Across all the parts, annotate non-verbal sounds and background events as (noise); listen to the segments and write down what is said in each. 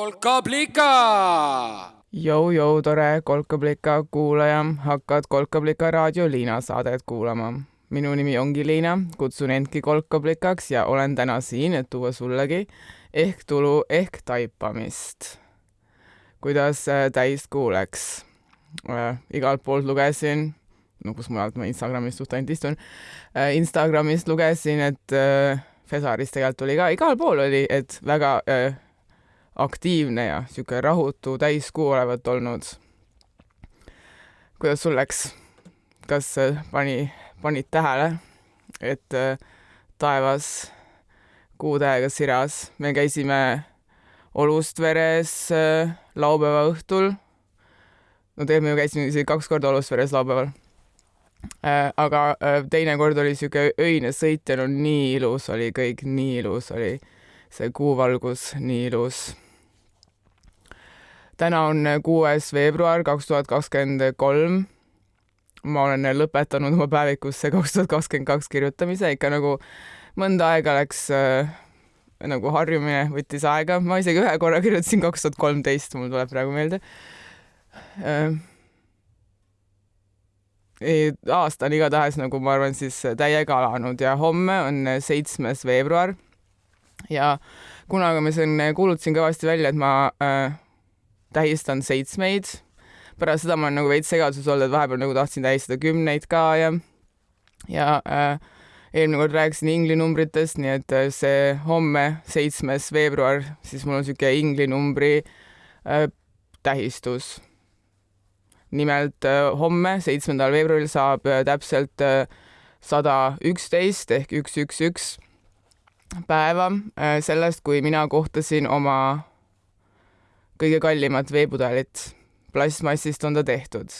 kolkablika. Jou-jou, tore Kolkablika kuulaja, hakkad Kolkablika raadio Liina saadet kuulama. minu nimi ongi Liina, kutsun endki Kolkablikaks ja olen täna siin, et tuua sullegi ehk tulu ehk taipamist. kuidas äh, täiskuu läks äh,? igalt poolt lugesin, no kus mujalt ma Instagramis suht ainult istun äh,, Instagramist lugesin, et Fesarist tegelikult oli ka, igal pool oli, et väga äh, aktiivne ja sihuke rahutu täiskuu olevat olnud. kuidas sul läks? kas äh, pani, panid tähele, et äh, taevas kuutähega siras, me käisime Olustveres äh, laupäeva õhtul. no tegelikult me ju käisime isegi kaks korda Olustveres laupäeval. aga teine kord oli sihuke öine sõit ja no nii ilus oli kõik, nii ilus oli see kuuvalgus, nii ilus täna on kuues veebruar kaks tuhat kakskümmend kolm. ma olen lõpetanud oma päevikusse kaks tuhat kakskümmend kaks kirjutamise, ikka nagu mõnda aega läks äh, nagu harjumine võttis aega, ma isegi ühe korra kirjutasin kaks tuhat kolmteist, mul tuleb praegu meelde äh,. aasta on igatahes nagu ma arvan siis täiega alanud ja homme on seitsmes veebruar ja kunagi ma siin kuulutasin kõvasti välja, et ma äh, tähistan seitsmeid. pärast seda ma olen nagu veits segaduses olnud, et vahepeal nagu tahtsin tähistada kümneid ka ja, ja äh, eelmine kord rääkisin inglinumbritest, nii et äh, see homme, seitsmes veebruar, siis mul on niisugune inglinumbri äh, tähistus. nimelt äh, homme, seitsmendal veebruaril saab äh, täpselt äh, sada üksteist ehk üks, üks, üks päeva äh, sellest, kui mina kohtasin oma kõige kallimat veepudelit. plastmassist on ta tehtud.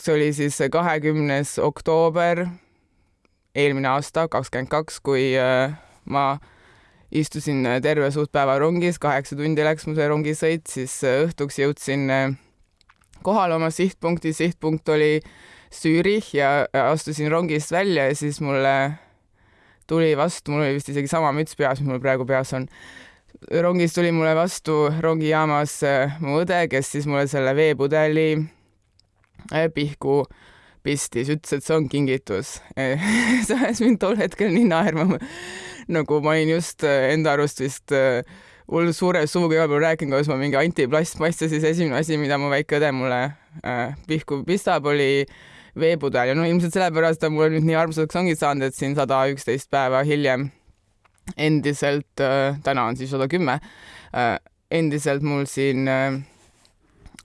see oli siis kahekümnes oktoober eelmine aasta, kakskümmend kaks, kui äh, ma istusin terve suht päeva rongis, kaheksa tundi läks mu see rongisõit, siis äh, õhtuks jõudsin äh, kohale oma sihtpunkti, sihtpunkt oli Zürich ja astusin rongist välja ja siis mulle tuli vastu, mul oli vist isegi sama müts peas, mis mul praegu peas on rongis tuli mulle vastu rongijaamas äh, mu õde, kes siis mulle selle veepudeli äh, pihku pistis, ütles, et see on kingitus. (laughs) see ajas mind tol hetkel nii naerma. nagu ma olin just äh, enda arust vist hull suure suuga igal pool rääkinud, kuidas ma mingi antiplastmass ja siis esimene asi, mida mu väike õde mulle äh, pihku pistab, oli veepudel ja no ilmselt sellepärast on mulle nüüd nii armsaks ongi saanud, et siin sada üksteist päeva hiljem endiselt äh,, täna on siis sada kümme äh,, endiselt mul siin äh,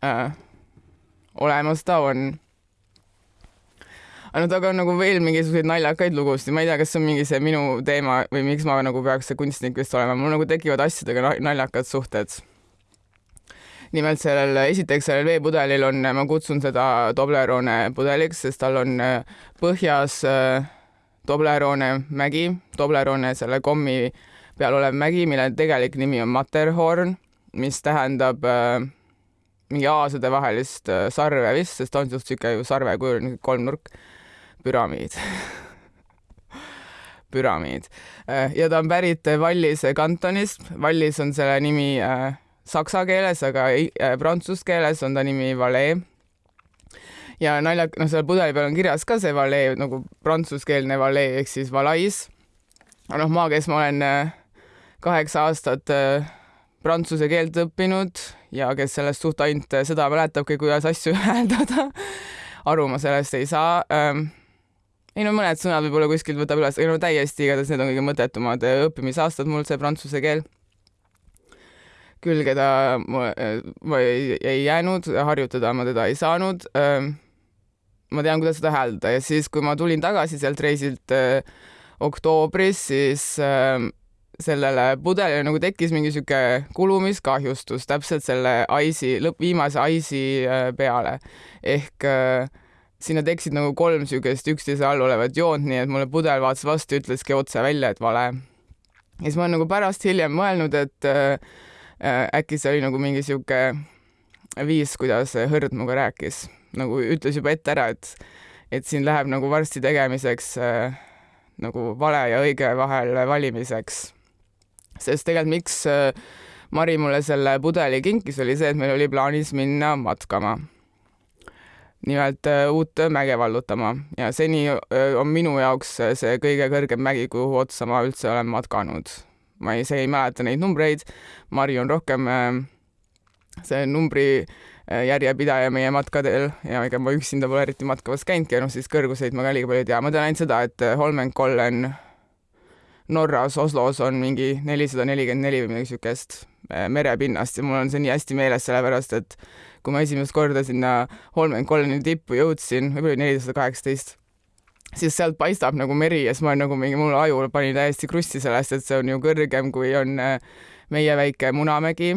äh, olemas ta on. no temaga on nagu veel mingisuguseid naljakaid lugusid, ma ei tea, kas see on mingi see minu teema või miks ma nagu peaks see kunstnik vist olema, mul nagu tekivad asjadega naljakad suhted nimelt sellel, esiteks sellel veepudelil on, ma kutsun seda Toblerone pudeliks, sest tal on äh, põhjas äh, Toblerone mägi, Toblerone selle kommi peal olev mägi, mille tegelik nimi on Matterhorn, mis tähendab äh, mingi aasade vahelist äh, sarve vist, sest on suht sihuke ju sarve kujul, kolmnurk, püramiid. (laughs) Püramiid. Äh, ja ta on pärit Vallise kantonist, Vallis on selle nimi äh, saksa keeles, aga äh, prantsuse keeles on ta nimi Valais ja naljak-, noh, seal pudeli peal on kirjas ka see valee nagu prantsuskeelne valee ehk siis valais. noh, ma, kes ma olen äh, kaheksa aastat äh, prantsuse keelt õppinud ja kes sellest suht ainult seda mäletabki, kuidas asju (laughs) hääldada, aru ma sellest ei saa ähm, ei no mõned sõnad võib-olla kuskilt võtab üles, aga no täiesti igatahes need on kõige mõttetumad õppimisaastad mul see prantsuse keel külge ta ma ei, ei jäänud, harjutada ma teda ei saanud ähm, ma tean, kuidas seda hääldada ja siis, kui ma tulin tagasi sealt reisilt äh, oktoobris, siis äh, sellele pudelile nagu tekkis mingi sihuke kulumiskahjustus täpselt selle Ice'i, lõpp, viimase Ice'i äh, peale. ehk äh, sinna tekkisid nagu kolm siukest üksteise all olevat joont, nii et mulle pudel vaatas vastu, ütleski otse välja, et vale. ja siis ma olen nagu pärast hiljem mõelnud, et äh, äkki see oli nagu mingi sihuke viis, kuidas hõrd minuga rääkis nagu ütles juba ette ära, et, et siin läheb nagu varsti tegemiseks äh, nagu vale ja õige vahel valimiseks. sest tegelikult miks äh, Mari mulle selle pudeli kinkis, oli see, et meil oli plaanis minna matkama. nimelt äh, uut mäge vallutama ja seni äh, on minu jaoks see kõige kõrgem mägi, kuhu otsa ma üldse olen matkanud. Ma ei, see ei mäleta neid numbreid, Mari on rohkem see numbri järjepidaja meie matkadel ja ega ma üksinda pole eriti matkamas käinudki ja noh, siis kõrguseid ma ka liiga palju ei tea, ma tean ainult seda, et Holmenkollen Norras, Oslos on mingi nelisada nelikümmend neli või midagi äh, merepinnast ja mul on see nii hästi meeles, sellepärast et kui ma esimest korda sinna Holmenkolleni tippu jõudsin, võib-olla oli nelisada kaheksateist, siis sealt paistab nagu meri ja siis ma nagu mingi, mul aju pani täiesti krussi sellest, et see on ju kõrgem, kui on äh, meie väike Munamägi,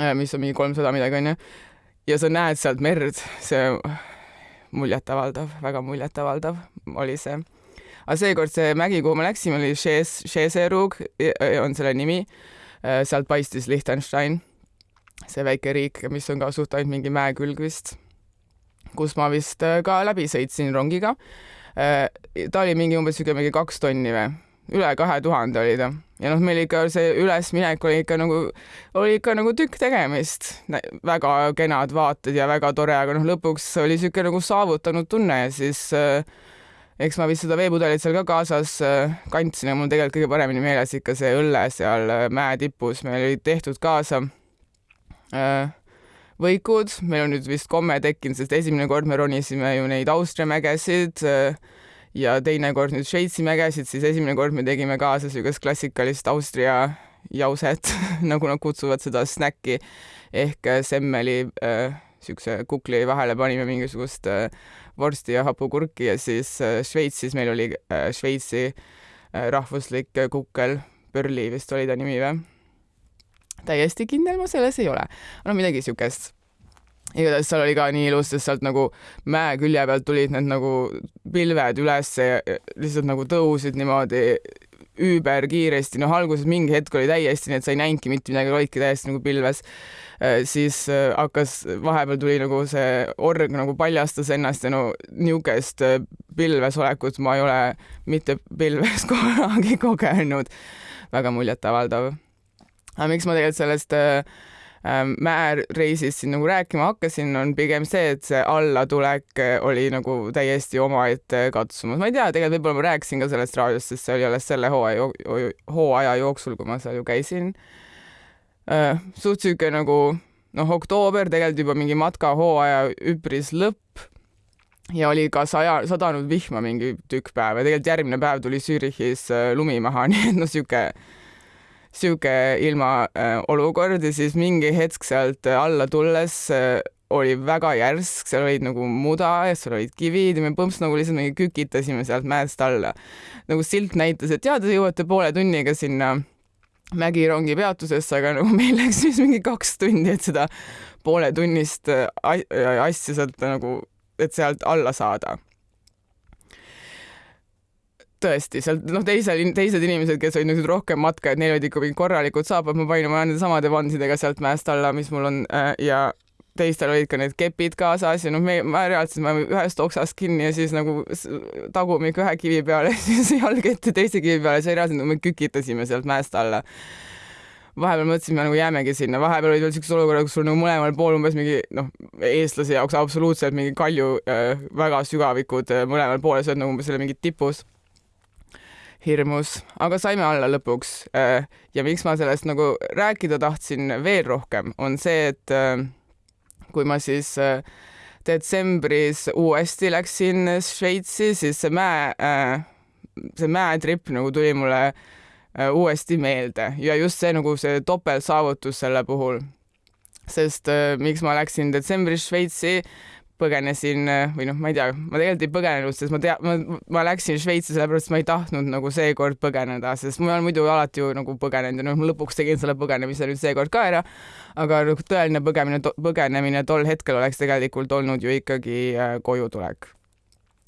äh, mis on mingi kolmsada midagi, onju. ja sa näed sealt merd, see muljetavaldav, väga muljetavaldav oli see aga seekord see mägi, kuhu me läksime, oli Šeserug, on selle nimi. Äh, sealt paistis Liechtenstein, see väike riik, mis on ka suht ainult mingi mäekülg vist, kus ma vist ka läbi sõitsin rongiga. Äh, ta oli mingi umbes siuke mingi kaks tonni või, üle kahe tuhande oli ta. Ja noh, meil ikka see ülesminek oli ikka nagu, oli ikka nagu tükk tegemist, väga kenad vaated ja väga tore, aga noh, lõpuks oli siuke nagu saavutanud tunne ja siis äh, eks ma vist seda veepudelit seal ka kaasas äh, kandsin ja mul tegelikult kõige paremini meeles ikka see õlle seal mäe tipus, meil olid tehtud kaasa äh, võikud, meil on nüüd vist komme tekkinud, sest esimene kord me ronisime ju neid Austria mägesid ja teine kord nüüd Šveitsi mägesid, siis esimene kord me tegime kaasa niisugust klassikalist Austria jauset (laughs) nagu nad kutsuvad seda snäkki. Ehk semmeli niisuguse kukli vahele panime mingisugust äh, vorsti ja hapukurki ja siis äh, Šveitsis meil oli äh, Šveitsi äh, rahvuslik kukkel, Pörli vist oli ta nimi või? Täiesti kindel ma selles ei ole, no midagi siukest igatahes seal oli ka nii ilus, sest sealt nagu mäe külje pealt tulid need nagu pilved üles ja lihtsalt nagu tõusid niimoodi üüberkiiresti, noh, alguses mingi hetk oli täiesti nii, et sa ei näinudki mitte midagi, olidki täiesti nagu pilves. Äh, siis äh, hakkas, vahepeal tuli nagu see org nagu paljastas ennast ja no niisugust äh, pilves olekut ma ei ole mitte pilves (laughs) kunagi kogenud. väga muljetavaldav. Aga miks ma tegelikult sellest äh, Ähm, mäereisist siin nagu rääkima hakkasin, on pigem see, et see allatulek äh, oli nagu täiesti omaette katsumus. ma ei tea, tegelikult võib-olla ma rääkisin ka sellest raadiost, sest see oli alles selle hooaja, hooaja jooksul, kui ma seal ju käisin. Äh, suht sihuke nagu noh, oktoober tegelikult juba mingi matkahooaja üpris lõpp ja oli ka saja, sadanud vihma mingi tükk päeva ja tegelikult järgmine päev tuli Zürichis äh, lumi maha, (laughs) nii et noh, sihuke sihuke ilmaolukord äh, ja siis mingi hetk sealt äh, alla tulles äh, oli väga järsk, seal olid nagu muda ja seal olid kivid ja me põmps nagu lihtsalt mingi kükitasime sealt mäest alla. nagu silt näitas, et jaa, te jõuate poole tunniga sinna Mägirongi peatusesse, aga nagu (laughs) meil läks siis mingi kaks tundi, et seda pooletunnist asja sealt nagu, et sealt alla saada tõesti, seal noh, teisel, teised inimesed, kes olid niisugused rohkem matkajad, neil olid ikka mingid korralikud saapad, ma panin oma nende samade vansidega sealt mäest alla, mis mul on äh, ja teistel olid ka need kepid kaasas ja noh, me, ma reaalselt, ma ühest oksast kinni ja siis nagu tagumik ühe kivi peale, (laughs) siis jalg ette teise kivi peale, siis reaalselt me kükitasime sealt mäest alla. Vahepeal mõtlesime nagu jäämegi sinna, vahepeal olid veel siuksed olukorrad, kus sul nagu mõlemal pool umbes mingi noh, eestlase jaoks absoluutselt mingi kalju äh, väga sügavikud äh, mõlemal pool ja sa oled nagu umbes selle mingi tipus hirmus, aga saime alla lõpuks. Äh, ja miks ma sellest nagu rääkida tahtsin veel rohkem, on see, et äh, kui ma siis äh, detsembris uuesti läksin Šveitsi, siis see mäe, see mäetripp nagu tuli mulle uuesti meelde ja just see nagu see topeltsaavutus selle puhul. sest miks ma läksin detsembris Šveitsi põgenesin või noh, ma ei tea, ma tegelikult ei põgenenud, sest ma tea, ma, ma läksin Šveitsi sellepärast, et ma ei tahtnud nagu seekord põgeneda, sest ma olen muidu alati ju nagu põgenenud ja noh, ma lõpuks tegin selle põgenemise nüüd seekord ka ära. aga nagu tõeline põgemine, põgenemine tol hetkel oleks tegelikult olnud ju ikkagi äh, koju tulek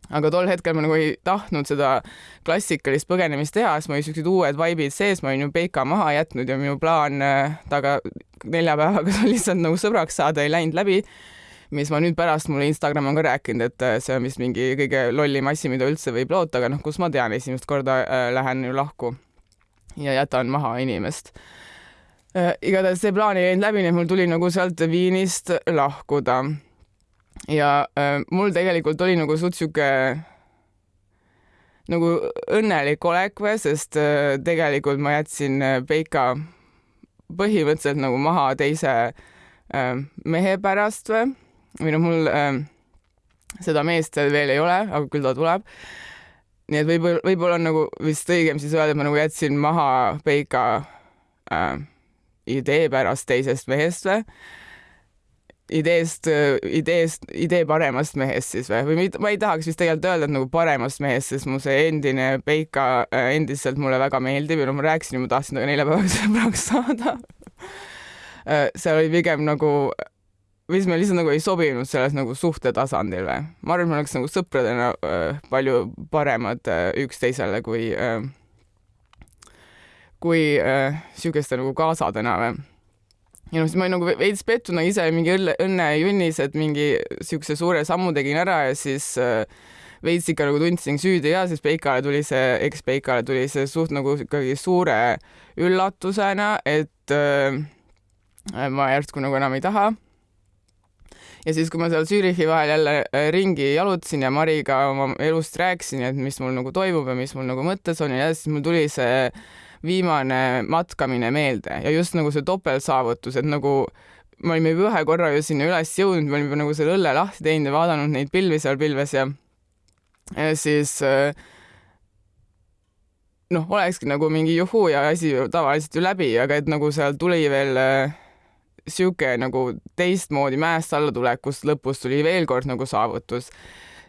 aga tol hetkel ma nagu ei tahtnud seda klassikalist põgenemist teha, sest mul olid siuksed uued vaibid sees, ma olin ju Peika maha jätnud ja minu plaan äh, taga nelja päevaga (laughs) lihtsalt nagu sõbraks saada ei läinud läbi mis ma nüüd pärast mulle Instagram on ka rääkinud, et äh, see on vist mingi kõige lollim asi, mida üldse võib loota, aga noh, kus ma tean, esimest korda äh, lähen ju lahku. ja jätan maha inimest äh,. igatahes see plaan ei läinud läbi, nii et mul tuli nagu sealt Viinist lahkuda. ja äh, mul tegelikult oli nagu suht sihuke nagu õnnelik olek või, sest äh, tegelikult ma jätsin äh, Peika põhimõtteliselt nagu maha teise mehe pärast või, või noh, mul äh, seda meest veel ei ole, aga küll ta tuleb. nii et võib-olla, võib-olla on nagu vist õigem siis öelda, et ma nagu jätsin maha Peika äh, idee pärast teisest mehest või? Ideest, ideest, idee paremast mehest siis või, või ma ei tahaks vist tegelikult öelda, et nagu paremast mehest, sest mu see endine Peika äh, endiselt mulle väga meeldib ja no ma rääkisin, ma tahtsin temaga neljapäeval (laughs) sõbraks saada. Äh, seal oli pigem nagu, mis me lihtsalt nagu ei sobinud selles nagu suhte tasandil või. ma arvan, et me oleks nagu sõpradena äh, palju paremad üksteisele kui, kui sihukeste nagu kaasadena või ja noh, siis ma olin nagu veits pettuna ise mingi õlle, õnnejunnis, et mingi siukse suure sammu tegin ära ja siis äh, veits ikka nagu tundsin süüdi ja siis Peikale tuli see, eks Peikale tuli see suht nagu ikkagi suure üllatusena, et äh, ma järsku nagu enam ei taha. Ja siis, kui ma seal Zürichi vahel jälle äh, ringi jalutasin ja Mariga oma elust rääkisin, et mis mul nagu toimub ja mis mul nagu mõttes on ja siis mul tuli see viimane matkamine meelde ja just nagu see topeltsaavutus, et nagu me olime juba ühe korra ju sinna üles jõudnud, me olime juba nagu selle õlle lahti teinud ja vaadanud neid pilvi seal pilves ja ja siis äh, noh, olekski nagu mingi juhuu ja asi tavaliselt ju läbi, aga et nagu seal tuli veel äh, sihuke nagu teistmoodi mäest allatulek, kust lõpus tuli veel kord nagu saavutus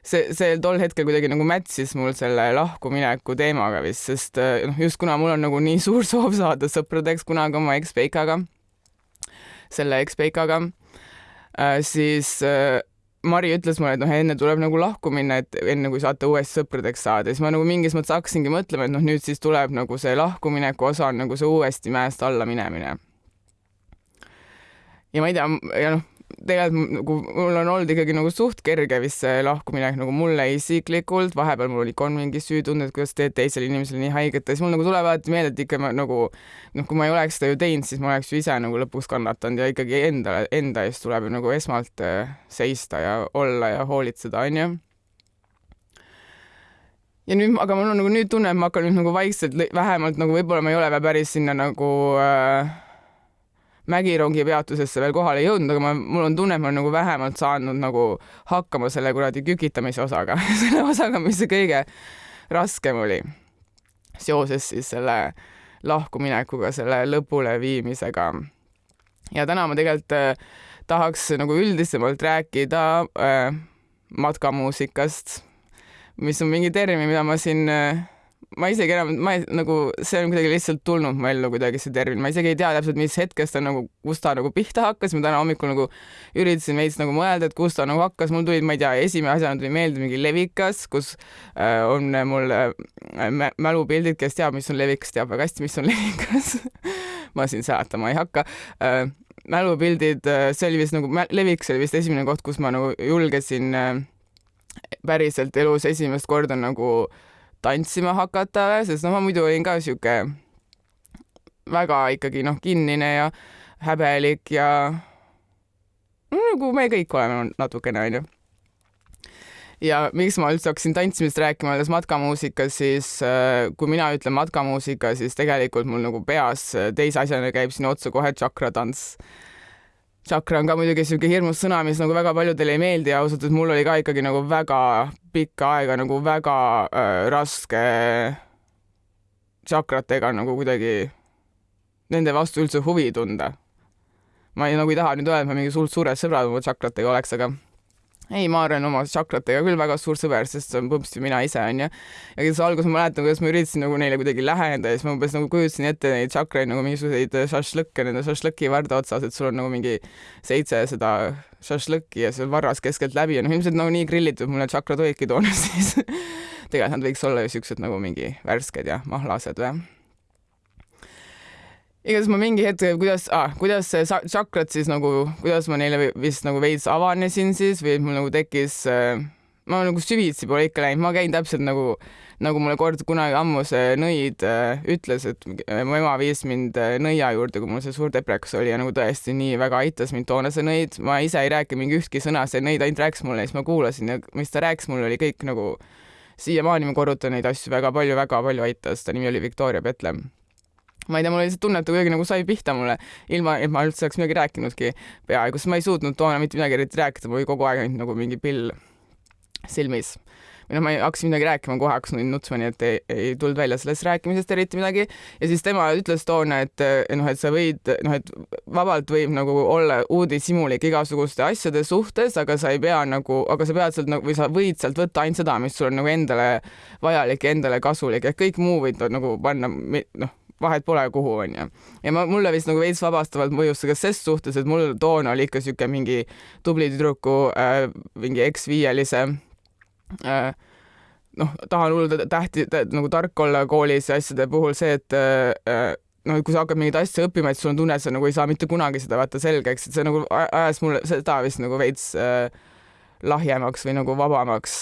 see, see tol hetkel kuidagi nagu mätsis mul selle lahkumineku teemaga vist, sest eh, noh, just kuna mul on nagu nii suur soov saada sõpradeks kunagi oma ekspeikaga, selle ekspeikaga äh,, siis äh, Mari ütles mulle, et noh, enne tuleb nagu lahku minna, et enne kui saate uuesti sõpradeks saada, siis ma nagu mingis mõttes hakkasingi mõtlema, et noh, nüüd siis tuleb nagu see lahkumineku osa on nagu see uuesti mäest alla minemine. Ja ma ei tea, ja noh, tegelikult nagu mul on olnud ikkagi nagu suht kerge vist see lahkuminek nagu mulle isiklikult, vahepeal mul oli ka mingi süütunne, et kuidas teed teisele inimesele nii haiget ja siis mul nagu tuleb alati meelde, et ikka ma nagu noh, kui ma ei oleks seda ju teinud, siis ma oleks ju ise nagu lõpuks kannatanud ja ikkagi endale, enda eest tuleb ju nagu esmalt äh, seista ja olla ja hoolitseda, onju ja nüüd, aga mul on nagu nüüd tunne, et ma hakkan nüüd nagu vaikselt vähemalt nagu võib-olla ma ei ole veel päris sinna nagu äh, Mägirongi peatusesse veel kohale jõudnud, aga ma, mul on tunne, et ma olen nagu vähemalt saanud nagu hakkama selle kuradi kükitamise osaga (laughs) selle osaga, mis see kõige raskem oli seoses siis selle lahkuminekuga, selle lõpule viimisega. ja täna ma tegelikult äh, tahaks nagu üldisemalt rääkida äh, matkamuusikast, mis on mingi termin, mida ma siin äh, ma isegi enam, ma ei, nagu see on kuidagi lihtsalt tulnud mu ellu kuidagi see termin, ma isegi ei tea täpselt, mis hetkest ta nagu, kust ta nagu pihta hakkas, ma täna hommikul nagu üritasin veits nagu mõelda, et kust ta nagu hakkas, mul tulid, ma ei tea, esimene asjana tuli meelde mingi levikas, kus äh, on mul äh, mälupildid, kes teab, mis on levikas, teab väga hästi, mis on (laughs) levikas. Ma siin seletama ei hakka. Äh, mälupildid, äh, see oli vist nagu, levikas oli vist esimene koht, kus ma nagu julgesin äh, päriselt elus esimest korda nagu äh, tantsima hakata, sest noh, ma muidu olin ka sihuke väga ikkagi noh, kinnine ja häbelik ja no, nagu me kõik oleme natukene, onju. ja miks ma üldse hakkasin tantsimisest rääkima, olles matkamuusikas, siis äh, kui mina ütlen matkamuusika, siis tegelikult mul nagu peas teise asjana käib sinna otsa kohe tšakratants Chakra on ka muidugi siuke hirmus sõna, mis nagu väga paljudele ei meeldi ja ausalt, et mul oli ka ikkagi nagu väga pikka aega nagu väga äh, raske tšakratega nagu kuidagi nende vastu üldse huvi tunda. ma ei, nagu ei taha nüüd öelda, et ma mingi suurt suured sõbrad oma tšakratega oleks, aga ei, ma olen oma tšakratega küll väga suur sõber, sest see on põmpsti mina ise onju. ja siis alguses ma mäletan, kuidas ma üritasin nagu neile kuidagi läheneda ja siis ma umbes nagu kujutasin ette neid tšakraid nagu mingisuguseid šašlõkke nende šašlõki varda otsas, et sul on nagu mingi seitse seda šašlõkki ja seal varras keskeltläbi ja noh, ilmselt nagu nii grillitud mulle tšakrad olidki toona siis tegelikult nad võiks olla ju siuksed nagu mingi värsked ja mahlased või igatahes ma mingi hetk, kuidas ah,, kuidas see čakrat siis nagu, kuidas ma neile vist nagu veits avanesin siis või mul nagu tekkis äh, ma nagu süvitsi pole ikka läinud, ma käin täpselt nagu, nagu mulle kord kunagi ammu see nõid äh, ütles, et mu ema viis mind äh, nõia juurde, kui mul see suur depreks oli ja nagu tõesti nii väga aitas mind toona see nõid, ma ise ei rääkinud mingi ühtki sõna, see nõid ainult rääkis mulle siis ma kuulasin ja mis ta rääkis mulle, oli kõik nagu siiamaani ma korrutan neid asju väga palju, väga palju aitas, ta nimi oli Victoria Petlem ma ei tea, mul oli lihtsalt tunne, et ta kuidagi nagu sai pihta mulle, ilma et ma üldse oleks midagi rääkinudki. Peaaegu, sest ma ei suutnud toona mitte midagi eriti rääkida, mul oli kogu aeg ainult nagu mingi pill silmis. Või noh, ma ei hakkasin midagi rääkima, kohe hakkasin nutsma, nii et ei, ei tulnud välja sellest rääkimisest eriti midagi. ja siis tema ütles toona, et noh, et sa võid, noh, et vabalt võib nagu olla uudishimulik igasuguste asjade suhtes, aga sa ei pea nagu, aga sa pead sealt nagu või sa võid sealt võtta ainult seda, mis sul on nagu endale vajalik ja endale kasulik, et kõik muu võid nagu panna, noh vahet pole, kuhu onju. ja ma, mulle vist nagu veits vabastavalt mõjus see ka ses suhtes, et mul toona oli ikka siuke mingi tubli tüdruku äh, mingi eksviielise äh, noh, tahan hullult tähti nagu tark olla koolis ja asjade puhul see, et äh, noh, kui sa hakkad mingeid asju õppima, et sul on tunne, et sa nagu ei saa mitte kunagi seda vaata selgeks, et see nagu ajas mulle seda vist nagu veits äh, lahjemaks või nagu vabamaks.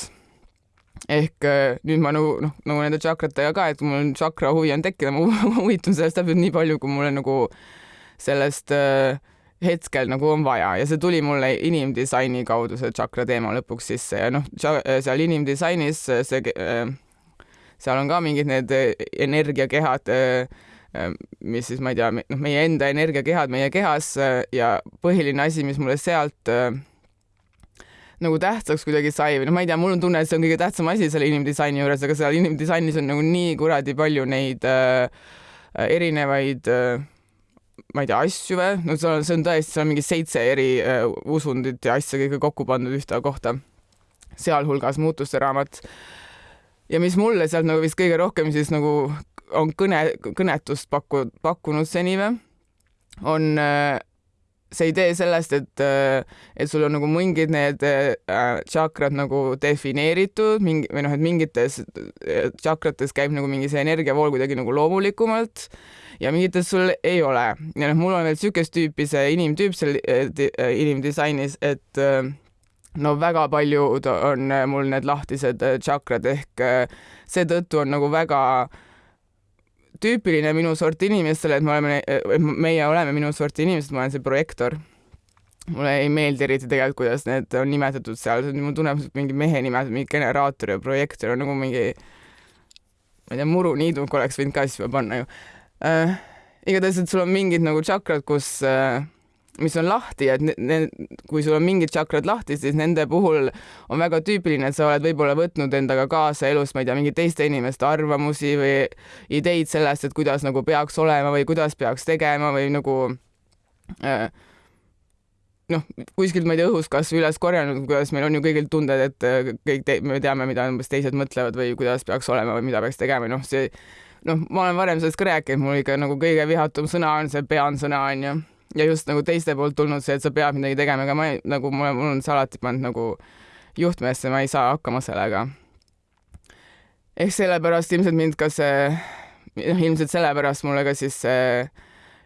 Ehk äh, nüüd ma nagu noh, nagu nende tšakratega ka, et mul tšakra huvi on tekkinud, ma (laughs) huvitun sellest täpselt nii palju, kui mulle nagu sellest äh, hetkel nagu on vaja. Ja see tuli mulle inimdisaini kaudu, see tšakra teema lõpuks sisse. Ja noh, seal inimdisainis see, äh, seal on ka mingid need äh, energiakehad, äh, mis siis ma ei tea, noh, meie enda energiakehad meie kehas ja põhiline asi, mis mulle sealt nagu tähtsaks kuidagi sai või noh, ma ei tea, mul on tunne, et see on kõige tähtsam asi selle inimdisaini juures, aga seal inimdisainis on nagu nii kuradi palju neid äh, erinevaid äh, ma ei tea, asju või, no see on, see on tõesti, seal on mingi seitse eri äh, usundit ja asja kõike kokku pandud ühte kohta, sealhulgas muutuste raamat. ja mis mulle sealt nagu vist kõige rohkem siis nagu on kõne, kõnetust paku-, pakkunud seni või, on äh, see idee sellest, et, äh, et sul on nagu mingid need äh, tšakrad nagu defineeritud, mingi või noh, et mingites äh, tšakrates käib nagu mingi see energiavool kuidagi nagu loomulikumalt ja mingites sul ei ole. ja noh, mul on veel niisugust tüüpi see inimtüüp seal inimdisainis, et no väga paljud on mul need lahtised tšakrad ehk seetõttu on nagu väga tüüpiline minu sorti inimestele, et me oleme, meie oleme minu sorti inimesed, ma olen see projektor. mulle ei meeldi eriti tegelikult, kuidas need on nimetatud seal, mul tuleb mingi mehe nimed, mingi generaator ja projektor on nagu mingi, ma ei tea, muruniiduk oleks võinud ka siis panna ju äh,. igatahes, et sul on mingid nagu tšakrad, kus äh, mis on lahti, et need, kui sul on mingid tšakrad lahti, siis nende puhul on väga tüüpiline, et sa oled võib-olla võtnud endaga kaasa elus, ma ei tea, mingite teiste inimeste arvamusi või ideid sellest, et kuidas nagu peaks olema või kuidas peaks tegema või nagu äh, noh, kuskilt ma ei tea, õhust kasvõi üles korjanud, kuidas meil on ju kõigil tunded, et äh, kõik te, me teame, mida umbes teised mõtlevad või kuidas peaks olema või mida peaks tegema, noh, see noh, ma olen varem sellest ka rääkinud, mul ikka nagu kõige vihatum sõna on see pean sõna onju ja just nagu teiste poolt tulnud see, et sa pead midagi tegema, aga ma ei, nagu mul, mul on see alati pannud nagu juhtmeesse, ma ei saa hakkama sellega. ehk sellepärast ilmselt mind ka see, noh ilmselt sellepärast mulle ka siis see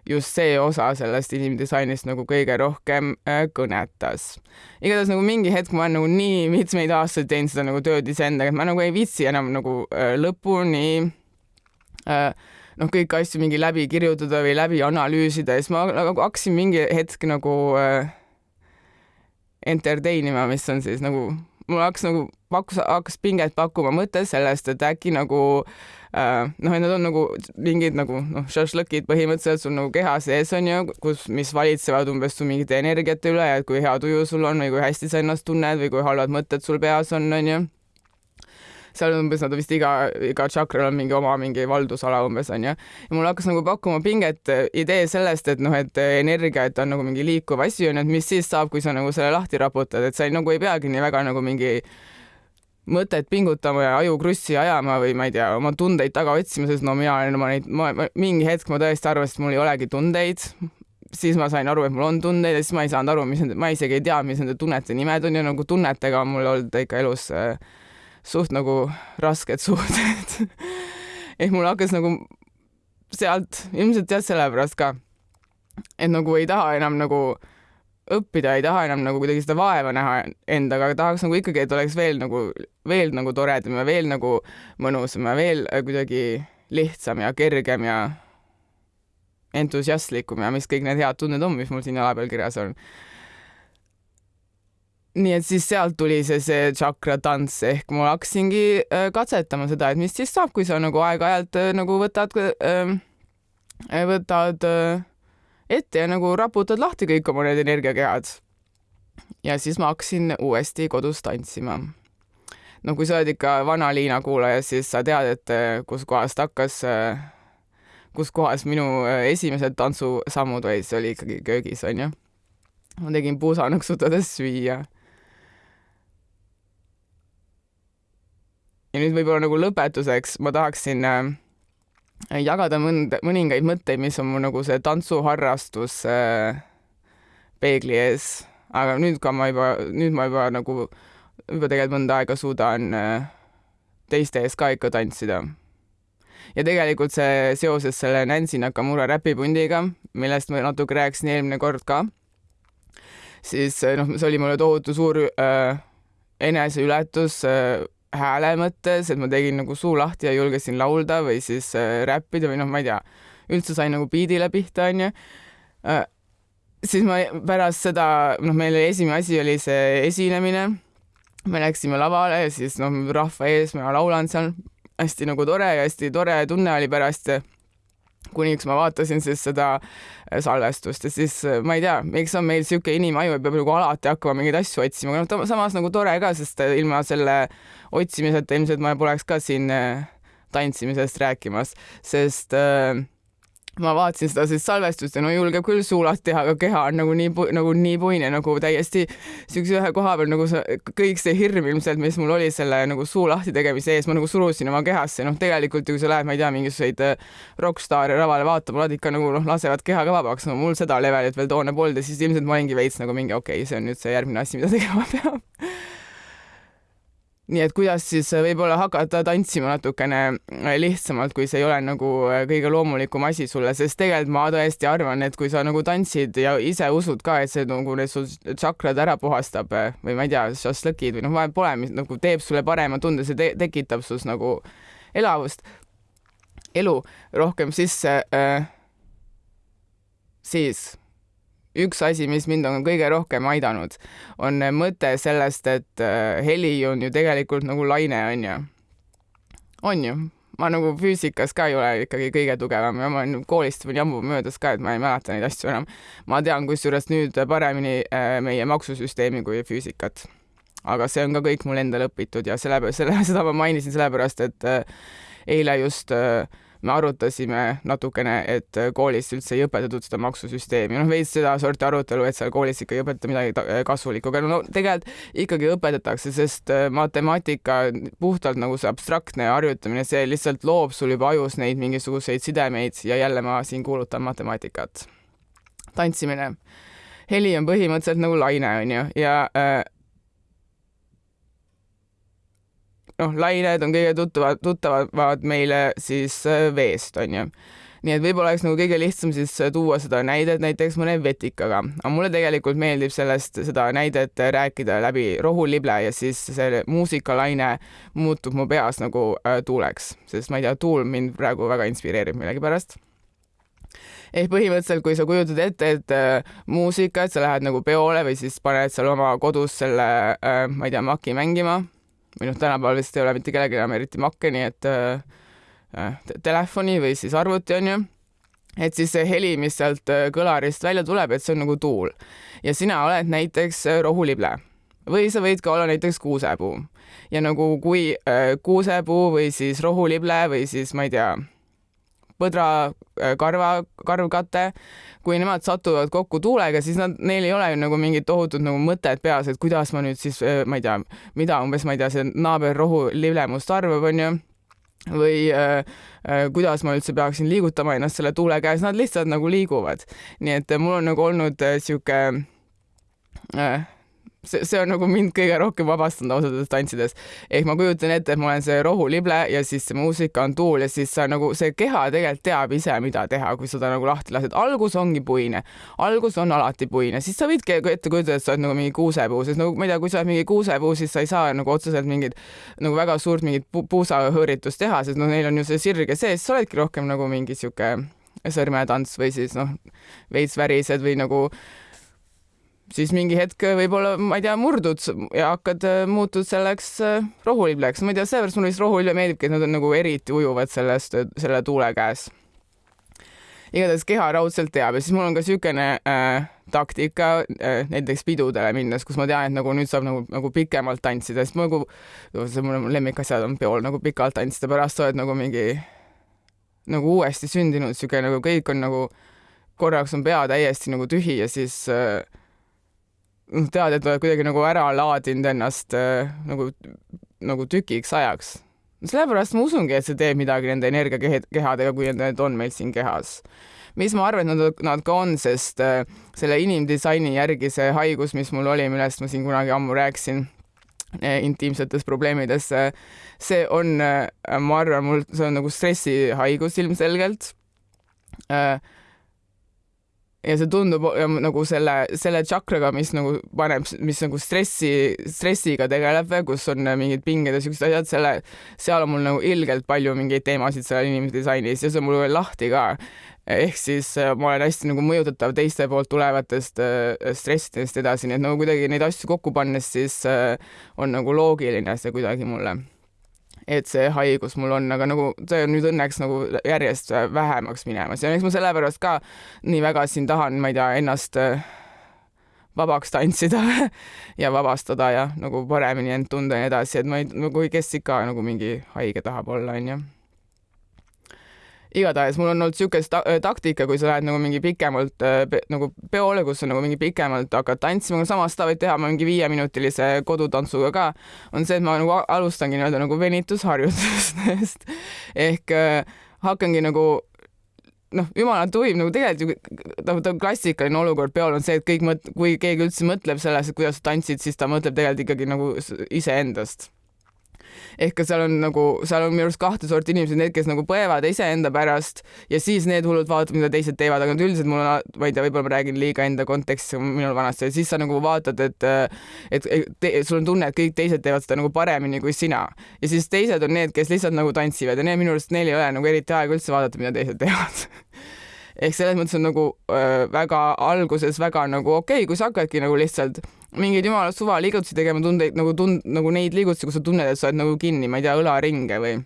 just see osa sellest inimdisainist nagu kõige rohkem äh, kõnetas. igatahes nagu mingi hetk ma olen nagu nii mitmeid aastaid teinud seda nagu tööd iseendaga, et ma nagu ei viitsi enam nagu äh, lõpuni äh, noh, kõiki asju mingi läbi kirjutada või läbi analüüsida ja siis ma nagu hakkasin mingi hetk nagu äh, entertain ima, mis on siis nagu, mul hakkas nagu, pakkus, hakkas pinget pakkuma mõte sellest, et äkki nagu äh, noh, et need on nagu mingid nagu noh, šašlõkid põhimõtteliselt sul nagu keha sees on ju, kus, mis valitsevad umbes su mingite energiate üle ja et kui hea tuju sul on või kui hästi sa ennast tunned või kui halvad mõtted sul peas on, on ju seal umbes nad vist iga, iga tšakral on mingi oma mingi valdusala umbes onju. ja mul hakkas nagu pakkuma pinget äh, idee sellest, et noh, et äh, energia, et on nagu mingi liikuv asi onju, et mis siis saab, kui sa nagu selle lahti raputad, et sa ei, nagu ei peagi nii väga nagu mingi mõtet pingutama ja aju krussi ajama või ma ei tea, oma tundeid taga otsima, sest no mina olen oma neid, ma mingi hetk ma tõesti arvasin, et mul ei olegi tundeid, siis ma sain aru, et mul on tundeid ja siis ma ei saanud aru, mis nende, ma isegi ei tea, mis nende tunnete nimed on ja nagu tunnetega on mul olnud ikka elus äh, suht nagu rasked (laughs) suhted ehk mul hakkas nagu sealt, ilmselt jah, sellepärast ka, et nagu ei taha enam nagu õppida, ei taha enam nagu kuidagi seda vaeva näha endaga, aga tahaks nagu ikkagi, et oleks veel nagu, veel nagu toredam ja veel nagu mõnusam ja veel äh, kuidagi lihtsam ja kergem ja entusiastlikum ja mis kõik need head tunded on, mis mul siin jala peal kirjas on. Nii et siis sealt tuli see, see tšakra tants ehk ma hakkasingi äh, katsetama seda, et mis siis saab, kui sa nagu aeg-ajalt äh, nagu võtad äh,, võtad ette ja nagu raputad lahti kõik oma need energiakehad. ja siis ma hakkasin uuesti kodus tantsima. no kui sa oled ikka vana Liina kuulaja, siis sa tead, et kuskohast hakkas, äh, kus kohas minu esimesed tantsusammud olid, see oli ikkagi köögis, onju. ma tegin puusa nõksutades süüa. Ja nüüd võib-olla nagu lõpetuseks ma tahaksin äh, jagada mõnd-, mõningaid mõtteid, mis on mu nagu see tantsuharrastus äh, peegli ees, aga nüüd ka ma juba, nüüd ma juba nagu, juba tegelikult mõnda aega suudan äh, teiste ees ka ikka tantsida. ja tegelikult see seoses selle Nancy Nakamura räpipundiga, millest ma natuke rääkisin eelmine kord ka, siis äh, noh, see oli mulle tohutu suur äh, eneseületus äh, hääle mõttes, et ma tegin nagu suu lahti ja julgesin laulda või siis äh, räppida või noh, ma ei tea, üldse sain nagu biidile pihta, onju äh,. siis ma pärast seda, noh, meil esimene asi oli see esinemine. me läksime lavale ja siis noh, rahva ees ma laulan seal, hästi nagu tore ja hästi tore tunne oli pärast kuniks ma vaatasin siis seda äh, salvestust ja siis äh, ma ei tea, miks on meil niisugune inimaju, et peab nagu alati hakkama mingeid asju otsima, aga noh, samas nagu tore ka, sest äh, ilma selle otsimiseta ilmselt ma poleks ka siin tantsimisest rääkimas, sest äh, ma vaatasin seda siis salvestust ja no julgeb küll suu lahti teha, aga keha on nagu nii, nagu nii puine, nagu täiesti siukse ühe koha peal nagu see kõik see hirm ilmselt, mis mul oli selle nagu suu lahti tegemise ees, ma nagu surusin oma kehasse, noh, tegelikult ju kui sa lähed, ma ei tea, mingisuguseid äh, rokkstaare lavale vaatama, nad ikka nagu noh, lasevad keha ka vabaks, no mul seda levelit veel toona polnud ja siis ilmselt ma olingi veits nagu mingi okei okay,, see on nüüd see järgmine asi, mida (laughs) tegema peab nii et kuidas siis äh, võib-olla hakata tantsima natukene äh, lihtsamalt, kui see ei ole nagu äh, kõige loomulikum asi sulle, sest tegelikult ma tõesti arvan, et kui sa nagu tantsid ja ise usud ka, et see nagu need sul tšakrad ära puhastab või ma ei tea, šašlõkid või noh, vahet pole, mis nagu teeb sulle parema tunde, see te tekitab sus nagu elavust, elu rohkem sisse äh,, siis üks asi, mis mind on kõige rohkem aidanud, on mõte sellest, et äh, heli on ju tegelikult nagu laine, on ju. on ju? ma nagu füüsikas ka ei ole ikkagi kõige tugevam ja ma koolist võin jammu möödas ka, et ma ei mäleta neid asju enam. ma tean kusjuures nüüd paremini äh, meie maksusüsteemi kui füüsikat. aga see on ka kõik mul endal õpitud ja selle, selle, (laughs) seda ma mainisin sellepärast, et äh, eile just äh, me arutasime natukene, et koolis üldse ei õpetatud seda maksusüsteemi, noh veits sedasorti arutelu, et seal koolis ikka ei õpetata midagi kasulikku, aga no tegelikult ikkagi õpetatakse, sest äh, matemaatika puhtalt nagu see abstraktne harjutamine, see lihtsalt loob sul juba ajus neid mingisuguseid sidemeid ja jälle ma siin kuulutan matemaatikat. tantsimine. heli on põhimõtteliselt nagu laine, onju, ja äh, noh, lained on kõige tuttavad, tuttavamad meile siis äh, veest, onju nii et võib-olla oleks nagu kõige lihtsam siis äh, tuua seda näidet näiteks mõne vetikaga, aga mulle tegelikult meeldib sellest, seda näidet rääkida läbi rohulible ja siis see muusikalaine muutub mu peas nagu äh, tuuleks, sest ma ei tea, tuul mind praegu väga inspireerib millegipärast. Ehk põhimõtteliselt, kui sa kujutad ette, et äh, muusika, et sa lähed nagu peole või siis paned seal oma kodus selle äh,, ma ei tea, maki mängima või noh, tänapäeval vist ei ole mitte kellelgi enam eriti makke, nii et äh, äh telefoni või siis arvuti on ju, et siis see heli, mis sealt äh, kõlarist välja tuleb, et see on nagu tuul. Ja sina oled näiteks äh, rohulible. Või sa võid ka olla näiteks kuusepuu. Ja nagu kui äh, kuusepuu või siis rohulible või siis ma ei tea põdra, äh, karva, karvkate, kui nemad satuvad kokku tuulega, siis nad, neil ei ole ju nagu mingit tohutut nagu mõtet peas, et kuidas ma nüüd siis, äh, ma ei tea, mida umbes, ma ei tea, see naaber rohu liblemust arvab, onju või äh, äh, kuidas ma üldse peaksin liigutama ennast selle tuule käes, nad lihtsalt nagu liiguvad. nii et mul on nagu olnud äh, sihuke äh, see, see on nagu mind kõige rohkem vabastanud ausalt öeldes tantsides. ehk ma kujutan ette, et ma olen see rohulible ja siis see muusika on tuul ja siis sa nagu see keha tegelikult teab ise, mida teha, kui seda nagu lahti lased. algus ongi puine, algus on alati puine, siis sa võidki ette kujutada, et sa oled nagu mingi kuusepuu, sest nagu ma ei tea, kui sa oled mingi kuusepuu, siis sa ei saa nagu otseselt mingit nagu väga suurt mingit pu puusahõõritust teha, sest noh, neil on ju see sirge sees, sa oledki rohkem nagu mingi sihuke sõrmetants või siis noh, veits värised või nagu siis mingi hetk võib-olla, ma ei tea, murdud ja hakkad, muutud selleks äh, rohulibleks, ma ei tea, seepärast mulle vist rohulible meeldibki, et nad on nagu eriti ujuvad sellest, selle tuule käes. igatahes keha raudselt teab ja siis mul on ka niisugune äh, taktika äh, näiteks pidudele minnes, kus ma tean, et nagu nüüd saab nagu, nagu pikemalt tantsida, sest ma nagu, see mu lemmikasjad on peol nagu pikalt tantsida, pärast sa oled nagu mingi nagu uuesti sündinud, niisugune nagu kõik on nagu, korraks on pea täiesti nagu tühi ja siis äh, noh, tead, et oled kuidagi nagu ära laadinud ennast äh, nagu, nagu tükiks ajaks. sellepärast ma usungi, et see teeb midagi nende energiakehadega, kui need on meil siin kehas. mis ma arvan, et nad, nad ka on, sest äh, selle inimdisaini järgi see haigus, mis mul oli, millest ma siin kunagi ammu rääkisin, äh, intiimsetes probleemides, see on, ma arvan, mul, see on nagu stressihaigus ilmselgelt ja see tundub nagu selle, selle tšakraga, mis nagu paneb, mis nagu stressi, stressiga tegeleb, kus on mingid pinged ja siuksed asjad, selle, seal on mul nagu ilgelt palju mingeid teemasid seal inimese disainis ja see on mul veel lahti ka. ehk siis äh, ma olen hästi nagu mõjutatav teiste poolt tulevatest äh, stressidest edasi, nii et nagu kuidagi neid asju kokku pannes, siis äh, on nagu loogiline see kuidagi mulle et see haigus mul on, aga nagu see on nüüd õnneks nagu järjest vähemaks minemas. Ja eks ma sellepärast ka nii väga siin tahan, ma ei tea, ennast äh, vabaks tantsida (laughs) ja vabastada ja nagu paremini end tunda ja nii edasi, et ma ei, nagu kes ikka nagu mingi haige tahab olla, onju igatahes mul on olnud niisugune ta äh, taktika, kui sa lähed nagu mingi pikemalt äh, pe nagu peole, kus sa nagu mingi pikemalt hakkad tantsima, samas seda võid teha mingi viieminutilise kodutantsuga ka, on see, et ma nagu alustangi nii-öelda nagu venitusharjutustest. (laughs) Ehk äh, hakkangi nagu noh, jumala tuim nagu tegelikult ju noh, ta klassikaline olukord peol on see, et kõik mõt-, kui keegi üldse mõtleb selles, et kuidas sa tantsid, siis ta mõtleb tegelikult ikkagi nagu iseendast ehk ka seal on nagu, seal on minu arust kahte sorti inimesed, need, kes nagu põevad iseenda pärast ja siis need hullud vaatavad, mida teised teevad, aga üldiselt mul on, ma ei tea, võib-olla ma räägin liiga enda kontekstis minul vanasti, siis sa nagu vaatad, et et, et sul on tunne, et kõik teised teevad seda nagu paremini kui sina. Ja siis teised on need, kes lihtsalt nagu tantsivad ja need minu arust, neil ei ole nagu eriti aega üldse vaadata, mida teised teevad (laughs) ehk selles mõttes on nagu äh, väga alguses väga nagu okei okay,, kui sa hakkadki nagu lihtsalt mingeid jumala suva liigutusi tegema, tundeid nagu tund-, nagu neid liigutusi, kus sa tunned, et sa oled nagu kinni, ma ei tea, õlaringe või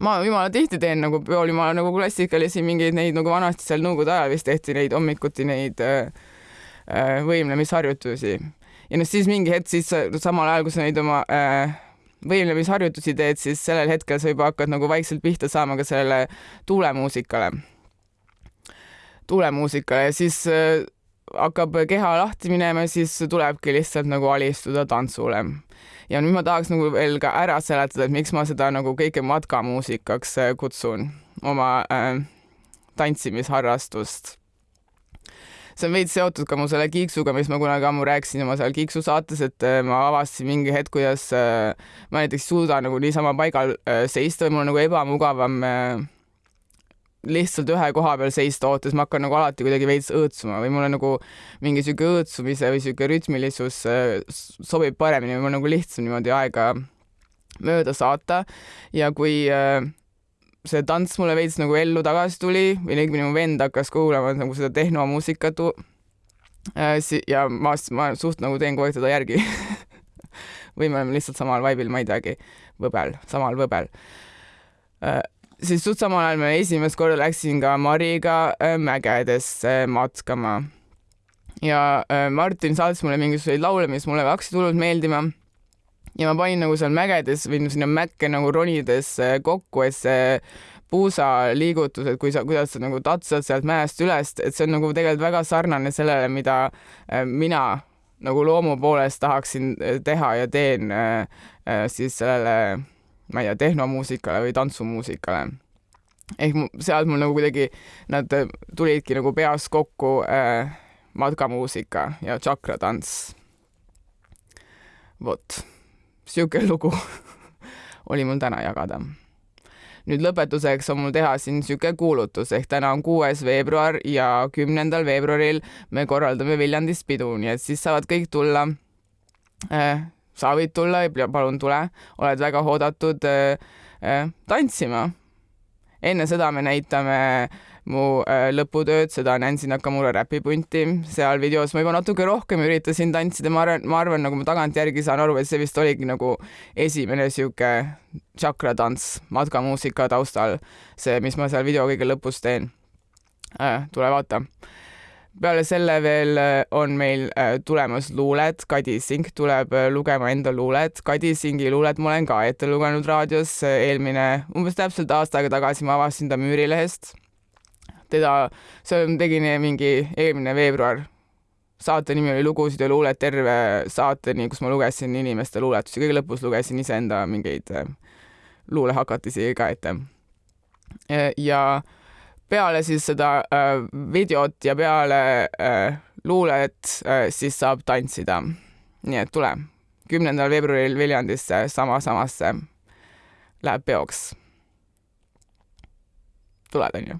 ma jumala tihti teen nagu peol jumala nagu klassikalisi mingeid neid nagu vanasti seal nõukogude ajal vist tehti neid hommikuti neid äh, äh, võimlemisharjutusi. ja noh, siis mingi hetk siis samal ajal, kui sa neid oma äh, võimlemisharjutusi teed, siis sellel hetkel sa juba hakkad nagu vaikselt pihta saama ka sellele tuulemuusikale, tuulemuusikale ja siis äh, hakkab keha lahti minema, siis tulebki lihtsalt nagu alistuda tantsule. ja nüüd ma tahaks nagu veel ka ära seletada, et miks ma seda nagu kõike matkamuusikaks äh, kutsun, oma äh, tantsimisharrastust see on veits seotud ka mu selle kiiksuga, mis ma kunagi ammu rääkisin oma seal kiiksu saates, et äh, ma avastasin mingi hetk, kuidas äh, ma näiteks suudan nagu niisama paigal seista või mul on nagu ebamugavam lihtsalt ühe koha peal seista ootes, ma hakkan nagu alati kuidagi veits õõtsuma või mulle nagu mingi sihuke õõtsumise või sihuke rütmilisus äh, sobib paremini või mul nagu lihtsam niimoodi aega mööda saata. Ja kui äh, see tants mulle veits nagu ellu tagasi tuli või õigemini mu vend hakkas kuulama nagu seda tehnomuusikat äh, ja ma, ma suht nagu teen kogu aeg teda järgi (laughs) või me oleme lihtsalt samal vaibil, ma ei teagi, võbel, samal võbel siis suht samal ajal ma esimest korda läksin ka Mariga äh, mägedesse matkama. ja äh, Martin saatis mulle mingisuguseid laule, mis mulle hakkasid hullult meeldima. ja ma panin nagu seal mägedes või sinna mäkke nagu ronides kokku, et see puusaliigutus, et kui sa, kuidas sa nagu tatsad sealt mäest üles, et see on nagu tegelikult väga sarnane sellele, mida äh, mina nagu loomu poolest tahaksin teha ja teen siis sellele ma ei tea, tehnomuusikale või tantsumuusikale. ehk sealt mul nagu kuidagi nad tulidki nagu peas kokku äh, matkamuusika ja tšakratants. vot, sihuke (laughs) lugu oli mul täna jagada. nüüd lõpetuseks on mul teha siin sihuke kuulutus, ehk täna on kuues veebruar ja kümnendal veebruaril me korraldame Viljandis pidu, nii et siis saavad kõik tulla äh, sa võid tulla, palun tule, oled väga oodatud äh, äh, tantsima. enne seda me näitame mu äh, lõputööd, seda Nancy Nakamura räpipunti seal videos. ma juba natuke rohkem üritasin tantsida, ma arvan, ma arvan, nagu ma tagantjärgi saan aru, et see vist oligi nagu esimene sihuke tšakratants matkamuusika taustal, see, mis ma seal video kõige lõpus teen tule vaata peale selle veel äh, on meil äh, tulemas luuled, Kadi Sink tuleb äh, lugema enda luulet. Kadi Singi luulet ma olen ka ette lugenud raadios, eelmine, umbes täpselt aasta aega tagasi ma avastasin ta Müürilehest. teda, see tegin mingi eelmine veebruar. saate nimi oli Lugusid ja luulet terve saateni, kus ma lugesin inimeste luuletusi, kõige lõpus lugesin iseenda mingeid luulehakatisi ka ette. ja peale siis seda äh, videot ja peale äh, luulet äh, siis saab tantsida. nii et tule, kümnendal veebruaril Viljandisse sama samasse läheb peoks. tuled, onju?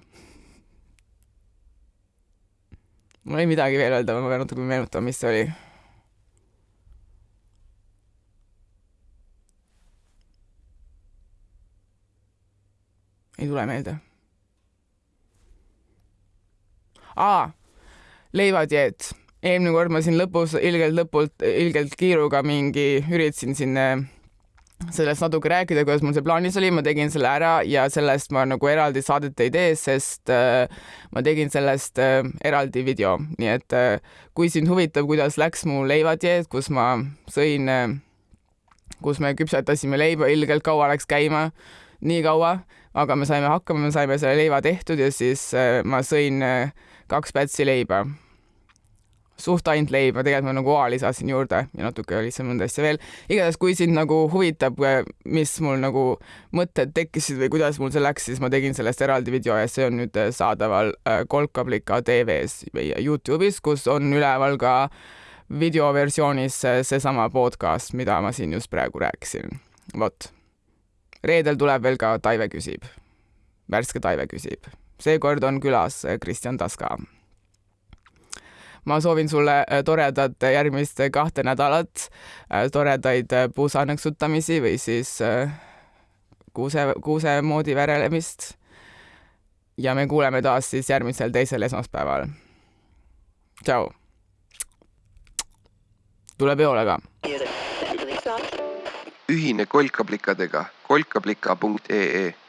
mul ei midagi veel öelda, ma pean natuke meenutama, mis see oli ei tule meelde aa, leivatieet. eelmine kord ma siin lõpus ilgelt lõpult, ilgelt kiiruga mingi üritasin siin sellest natuke rääkida, kuidas mul see plaanis oli, ma tegin selle ära ja sellest ma nagu eraldi saadet ei tee, sest äh, ma tegin sellest äh, eraldi video, nii et äh, kui sind huvitab, kuidas läks mu leivatieed, kus ma sõin äh,, kus me küpsetasime leiba, ilgelt kaua läks käima, nii kaua, aga me saime hakkama, me saime selle leiva tehtud ja siis äh, ma sõin äh, kaks pätsi leiba. suht ainult leiba, tegelikult ma nagu oa lisasin juurde ja natuke seal mõnda asja veel. igatahes, kui sind nagu huvitab, mis mul nagu mõtted tekkisid või kuidas mul see läks, siis ma tegin sellest eraldi video ja see on nüüd saadaval äh, Kolkablika tv-s või Youtube'is, kus on üleval ka videoversioonis seesama podcast, mida ma siin just praegu rääkisin. vot. reedel tuleb veel ka Taive küsib. värske Taive küsib seekord on külas äh, Kristjan Taska. ma soovin sulle äh, toredat järgmist kahte nädalat, toredaid puusanõksutamisi või siis kuuse, kuuse moodi värelemist. ja me kuuleme taas siis järgmisel teisel esmaspäeval. tšau. tule peole ka. ühine kolkaplikadega kolkaplika.ee